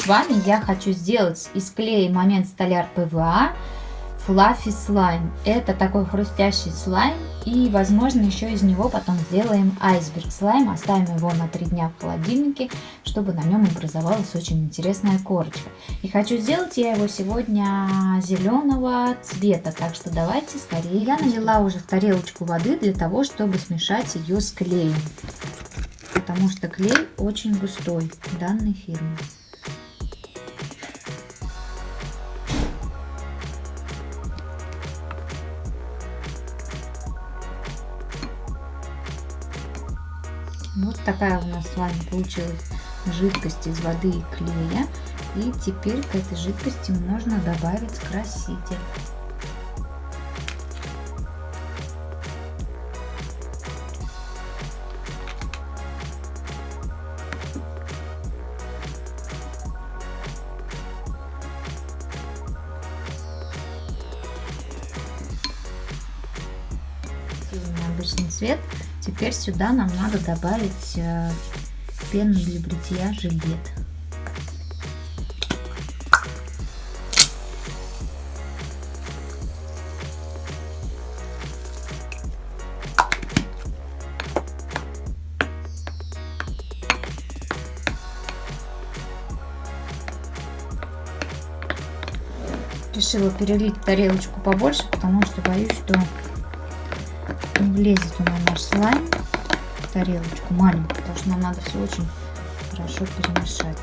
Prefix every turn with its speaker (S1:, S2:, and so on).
S1: с вами я хочу сделать из клея момент столяр ПВА Fluffy слайм. Это такой хрустящий слайм. И, возможно, еще из него потом сделаем айсберг слайм. Оставим его на 3 дня в холодильнике, чтобы на нем образовалась очень интересная корочка. И хочу сделать я его сегодня зеленого цвета. Так что давайте скорее. Я налила уже в тарелочку воды для того, чтобы смешать ее с клеем. Потому что клей очень густой данной фирмы. Вот такая у нас с вами получилась жидкость из воды и клея. И теперь к этой жидкости можно добавить краситель. обычный цвет Теперь сюда нам надо добавить э, пену для бритья жилет. Решила перелить тарелочку побольше, потому что боюсь, что влезет у нас наш слайм в тарелочку маленькую, потому что нам надо все очень хорошо перемешать.